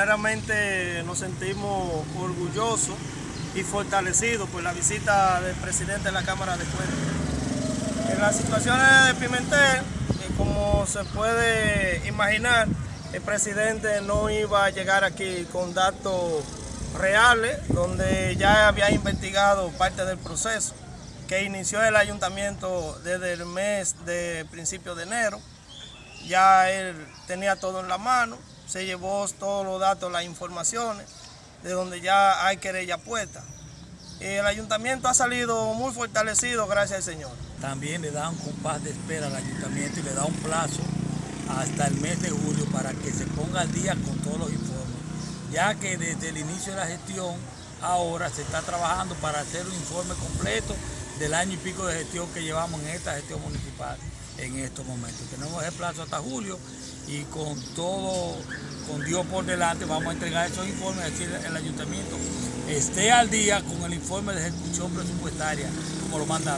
primeramente nos sentimos orgullosos y fortalecidos por la visita del presidente de la Cámara de Cuentas. En las situaciones de Pimentel, eh, como se puede imaginar, el presidente no iba a llegar aquí con datos reales, donde ya había investigado parte del proceso que inició el ayuntamiento desde el mes de principio de enero. Ya él tenía todo en la mano, se llevó todos los datos, las informaciones, de donde ya hay querella puesta. El ayuntamiento ha salido muy fortalecido, gracias al Señor. También le da un compás de espera al ayuntamiento y le da un plazo hasta el mes de julio para que se ponga al día con todos los informes, ya que desde el inicio de la gestión ahora se está trabajando para hacer un informe completo del año y pico de gestión que llevamos en esta gestión municipal en estos momentos. Tenemos el plazo hasta julio y con todo, con Dios por delante, vamos a entregar esos informes, es decir, el ayuntamiento esté al día con el informe de ejecución presupuestaria, como lo manda.